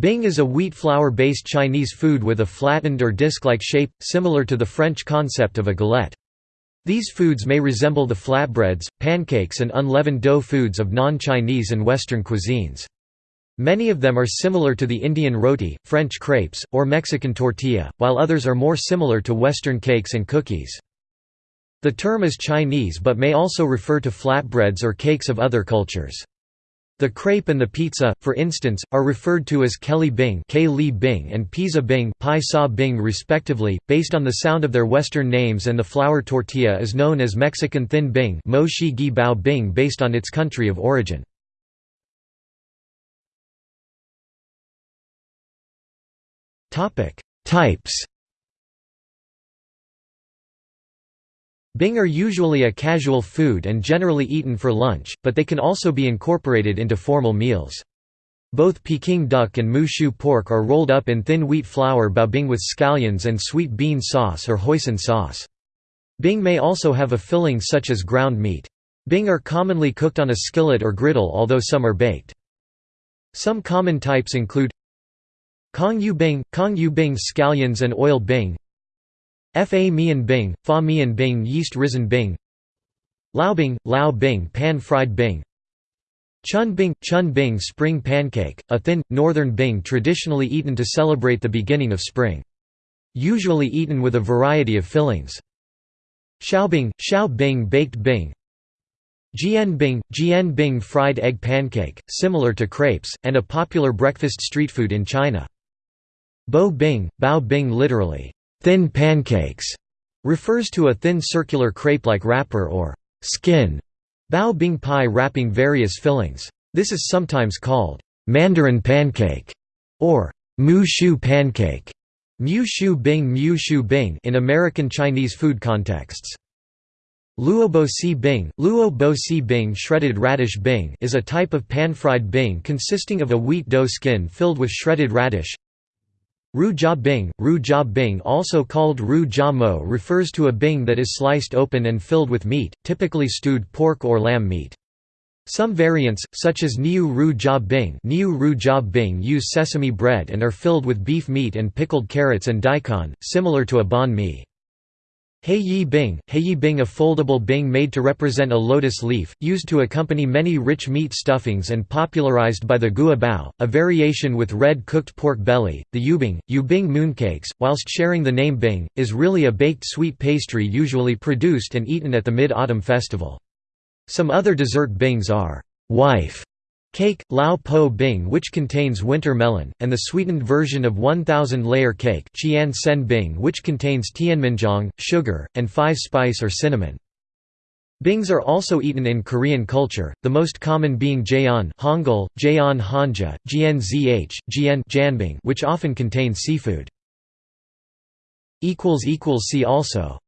Bing is a wheat flour-based Chinese food with a flattened or disc-like shape, similar to the French concept of a galette. These foods may resemble the flatbreads, pancakes and unleavened dough foods of non-Chinese and Western cuisines. Many of them are similar to the Indian roti, French crepes, or Mexican tortilla, while others are more similar to Western cakes and cookies. The term is Chinese but may also refer to flatbreads or cakes of other cultures. The crepe and the pizza, for instance, are referred to as Kelly Bing, Bing and Pizza Bing, Bing respectively, based on the sound of their Western names and the flour tortilla is known as Mexican Thin Bing Bing based on its country of origin. Types Bing are usually a casual food and generally eaten for lunch, but they can also be incorporated into formal meals. Both Peking duck and mu shu pork are rolled up in thin wheat flour bao bing with scallions and sweet bean sauce or hoisin sauce. Bing may also have a filling such as ground meat. Bing are commonly cooked on a skillet or griddle although some are baked. Some common types include Kong Yu Bing, Kong Yu Bing scallions and oil Bing Fa Mian Bing, Fa Mian Bing Yeast Risen Bing Lao Bing, Lao Bing Pan-fried Bing Chun Bing, Chun Bing Spring pancake, a thin, northern Bing traditionally eaten to celebrate the beginning of spring. Usually eaten with a variety of fillings. Shaobing, Shao Bing Baked Bing Jian Bing, Jian Bing fried egg pancake, similar to crepes, and a popular breakfast street food in China. Bo Bing, Bao Bing literally, Thin pancakes refers to a thin circular crepe-like wrapper or skin bao bing pie wrapping various fillings. This is sometimes called mandarin pancake or mu shu pancake mu shu bing mu shu bing in American Chinese food contexts. Luo bo si bing, luo si bing shredded radish bing is a type of pan-fried bing consisting of a wheat dough skin filled with shredded radish, Ru jia bing, ru bing also called ru mo refers to a bing that is sliced open and filled with meat, typically stewed pork or lamb meat. Some variants, such as Niu Ru Bing, Niu Ru Bing use sesame bread and are filled with beef meat and pickled carrots and daikon, similar to a banh mi. Heiyi Bing, Heiyi Bing a foldable bing made to represent a lotus leaf, used to accompany many rich meat stuffings and popularized by the Gua Bao, a variation with red cooked pork belly. The Yuebing, Yuebing mooncakes, whilst sharing the name Bing, is really a baked sweet pastry usually produced and eaten at the Mid-Autumn Festival. Some other dessert bings are wife Cake, Lao Po Bing which contains winter melon, and the sweetened version of 1000-layer cake Qian Sen Bing which contains tianmianjiang, sugar, and five-spice or cinnamon. Bings are also eaten in Korean culture, the most common being jeon Hangul, jeon hanja, gnzh, which often contain seafood. See also